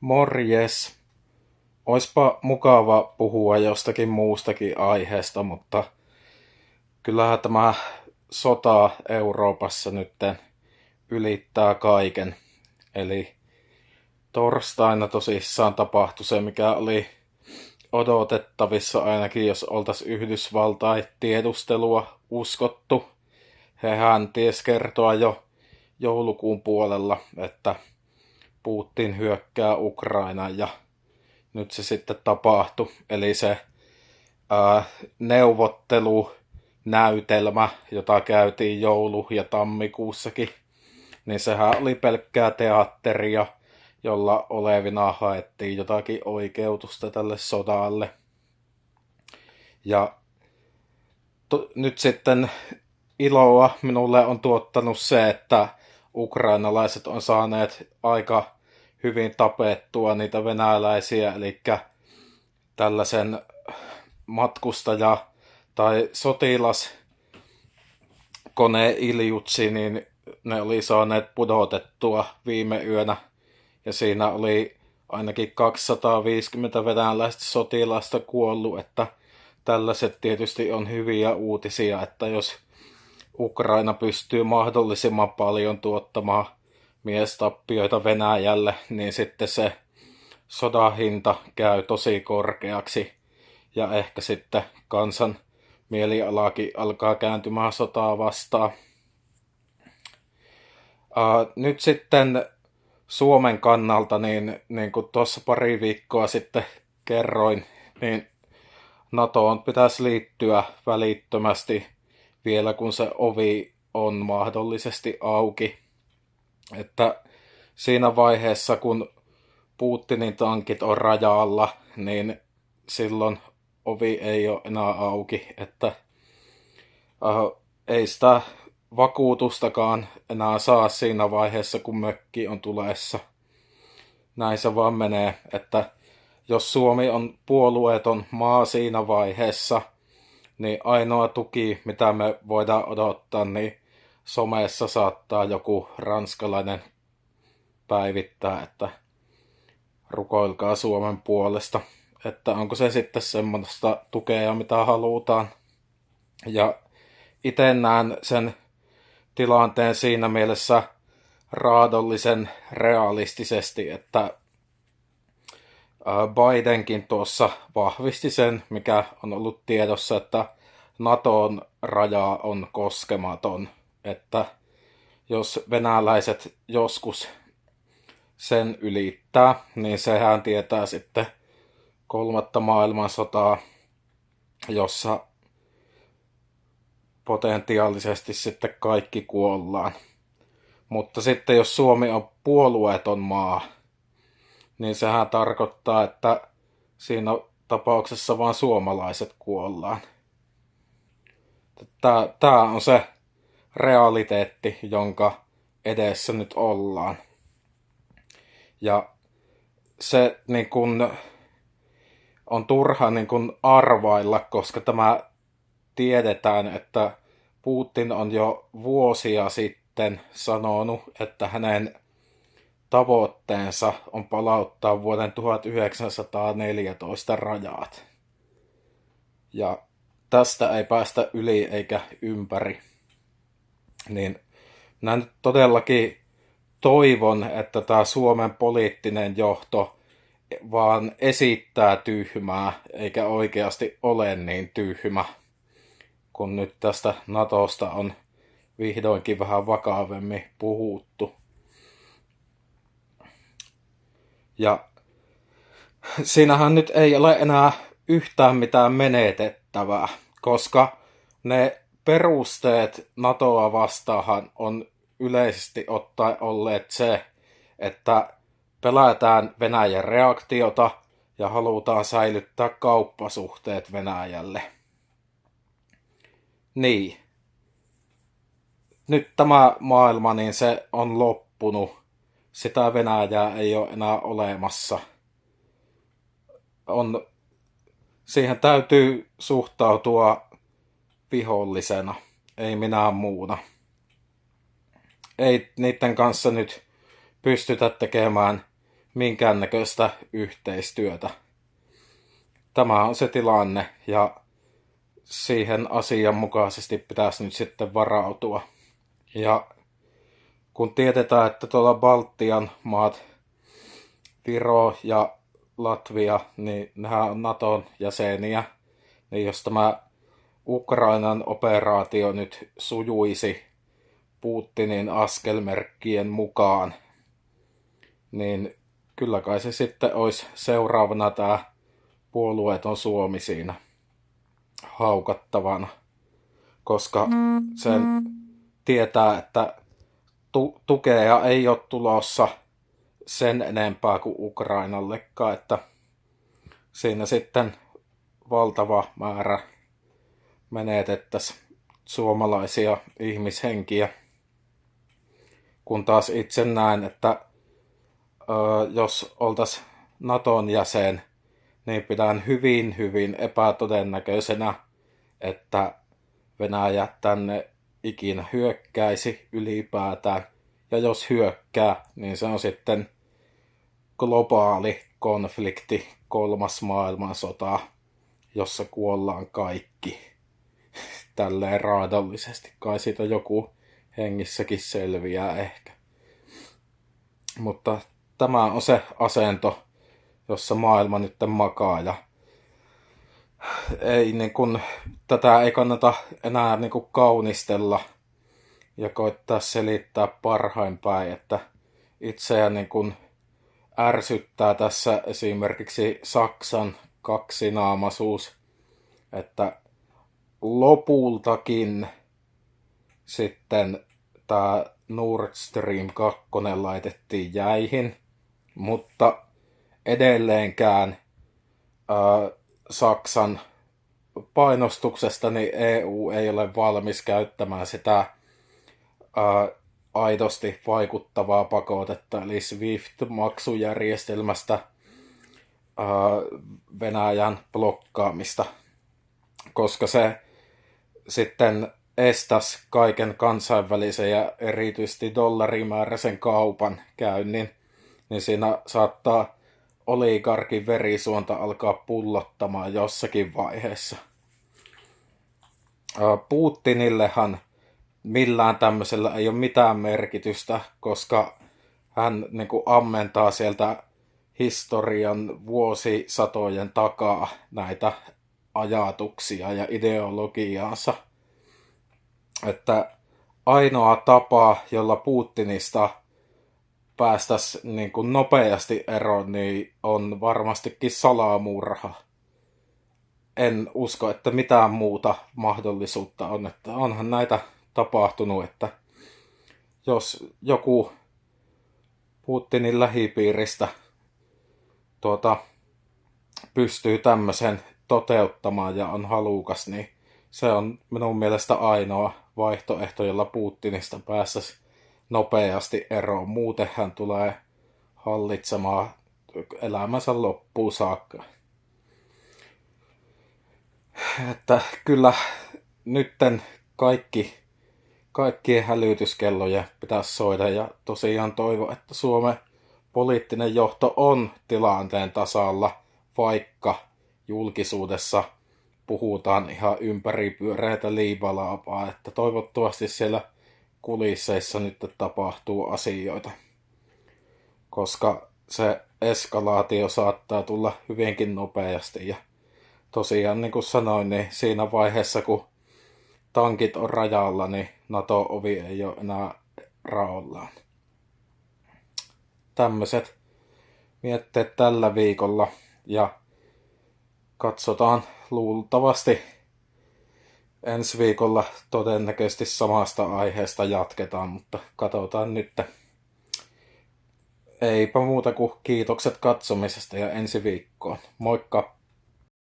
Morjes. Oispa mukava puhua jostakin muustakin aiheesta, mutta kyllähän tämä sota Euroopassa nyt ylittää kaiken. Eli torstaina tosissaan tapahtui se, mikä oli odotettavissa ainakin, jos oltaisiin Yhdysvaltain tiedustelua uskottu. Hehän ties kertoa jo joulukuun puolella, että Putin hyökkää Ukrainaan ja nyt se sitten tapahtui. Eli se ää, neuvottelunäytelmä, jota käytiin joulu- ja tammikuussakin, niin sehän oli pelkkää teatteria, jolla olevina haettiin jotakin oikeutusta tälle sodalle. Ja to, nyt sitten iloa minulle on tuottanut se, että ukrainalaiset on saaneet aika hyvin tapettua niitä venäläisiä, eli tällaisen matkustaja- tai sotilas Iljutsi, niin ne oli saaneet pudotettua viime yönä. Ja siinä oli ainakin 250 venäläistä sotilasta kuollut, että tällaiset tietysti on hyviä uutisia, että jos Ukraina pystyy mahdollisimman paljon tuottamaan miestappioita Venäjälle, niin sitten se sodan hinta käy tosi korkeaksi ja ehkä sitten kansan mielialakin alkaa kääntymään sotaa vastaan. Uh, nyt sitten Suomen kannalta, niin, niin kuin tuossa pari viikkoa sitten kerroin, niin NATOon pitäisi liittyä välittömästi vielä kun se ovi on mahdollisesti auki. Että siinä vaiheessa, kun Putinin tankit on rajalla, niin silloin ovi ei ole enää auki, että äh, ei sitä vakuutustakaan enää saa siinä vaiheessa, kun mökki on tulessa. Näin se vaan menee, että jos Suomi on puolueeton maa siinä vaiheessa, niin ainoa tuki, mitä me voidaan odottaa, niin somessa saattaa joku ranskalainen päivittää, että rukoilkaa Suomen puolesta. Että onko se sitten semmoista tukea, mitä halutaan. Ja itse näen sen tilanteen siinä mielessä raadollisen realistisesti, että Bidenkin tuossa vahvisti sen, mikä on ollut tiedossa, että Naton raja on koskematon että jos venäläiset joskus sen ylittää, niin sehän tietää sitten kolmatta maailmansotaa, jossa potentiaalisesti sitten kaikki kuollaan. Mutta sitten jos Suomi on puolueeton maa, niin sehän tarkoittaa, että siinä tapauksessa vain suomalaiset kuollaan. Tämä on se realiteetti, jonka edessä nyt ollaan. Ja se niin kun, on turha niin kun arvailla, koska tämä tiedetään, että Putin on jo vuosia sitten sanonut, että hänen tavoitteensa on palauttaa vuoden 1914 rajat. Ja tästä ei päästä yli eikä ympäri niin minä nyt todellakin toivon, että tämä Suomen poliittinen johto vaan esittää tyhmää, eikä oikeasti ole niin tyhmä, kun nyt tästä Natosta on vihdoinkin vähän vakavemmin puhuttu. Ja siinähän nyt ei ole enää yhtään mitään menetettävää, koska ne perusteet NATOa vastaahan on yleisesti ottaen olleet se, että pelätään Venäjän reaktiota ja halutaan säilyttää kauppasuhteet Venäjälle. Niin. Nyt tämä maailma, niin se on loppunut. Sitä Venäjää ei ole enää olemassa. On, siihen täytyy suhtautua vihollisena, ei minä muuna. Ei niiden kanssa nyt pystytä tekemään minkäännäköistä yhteistyötä. Tämä on se tilanne ja siihen asianmukaisesti pitäisi nyt sitten varautua. Ja kun tiedetään, että tuolla Baltian maat, Viro ja Latvia, niin nehän on Naton jäseniä, niin jos tämä Ukrainan operaatio nyt sujuisi Putinin askelmerkkien mukaan, niin kyllä kai se sitten olisi seuraavana tämä puolueeton Suomi siinä haukattavana, koska sen tietää, että tu- tukea ei ole tulossa sen enempää kuin Ukrainallekaan, että siinä sitten valtava määrä menetettäisiin suomalaisia ihmishenkiä. Kun taas itse näen, että ö, jos oltaisiin Naton jäsen, niin pidän hyvin, hyvin epätodennäköisenä, että Venäjä tänne ikinä hyökkäisi ylipäätään. Ja jos hyökkää, niin se on sitten globaali konflikti, kolmas maailmansota, jossa kuollaan kaikki. Tälleen raadollisesti. Kai siitä joku hengissäkin selviää ehkä. Mutta tämä on se asento, jossa maailma nyt makaa ja ei niin kun, tätä ei kannata enää niin kun kaunistella ja koittaa selittää parhain päin, että itseä niin kun ärsyttää tässä esimerkiksi Saksan kaksinaamaisuus, että lopultakin sitten tämä Nord Stream 2 laitettiin jäihin, mutta edelleenkään ää, Saksan painostuksesta niin EU ei ole valmis käyttämään sitä ää, aidosti vaikuttavaa pakotetta, eli SWIFT-maksujärjestelmästä ää, Venäjän blokkaamista, koska se sitten estäisi kaiken kansainvälisen ja erityisesti dollarimääräisen kaupan käynnin, niin siinä saattaa oligarkin verisuonta alkaa pullottamaan jossakin vaiheessa. Putinillehan millään tämmöisellä ei ole mitään merkitystä, koska hän niin kuin ammentaa sieltä historian vuosisatojen takaa näitä ajatuksia ja ideologiaansa. Että ainoa tapa, jolla Putinista päästäisiin niin nopeasti eroon, niin on varmastikin salamurha. En usko, että mitään muuta mahdollisuutta on. Että onhan näitä tapahtunut, että jos joku Putinin lähipiiristä tuota, pystyy tämmöisen toteuttamaan ja on halukas, niin se on minun mielestä ainoa vaihtoehto, jolla Putinista päästäisiin nopeasti eroon. Muuten hän tulee hallitsemaan elämänsä loppuun saakka. Että kyllä nytten kaikki, kaikkien hälytyskelloja pitäisi soida ja tosiaan toivo, että Suomen poliittinen johto on tilanteen tasalla, vaikka julkisuudessa puhutaan ihan ympäripyöreitä liivalaapaa, että toivottavasti siellä kulisseissa nyt tapahtuu asioita. Koska se eskalaatio saattaa tulla hyvinkin nopeasti. Ja tosiaan niin kuin sanoin, niin siinä vaiheessa kun tankit on rajalla, niin NATO-ovi ei ole enää raollaan. Tämmöiset mietteet tällä viikolla ja katsotaan luultavasti ensi viikolla todennäköisesti samasta aiheesta jatketaan, mutta katsotaan nyt. Eipä muuta kuin kiitokset katsomisesta ja ensi viikkoon. Moikka!